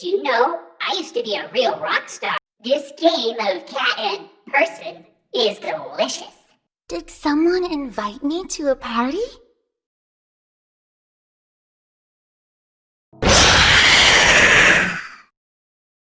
Did you know I used to be a real rock star? This game of cat and person is delicious. Did someone invite me to a party?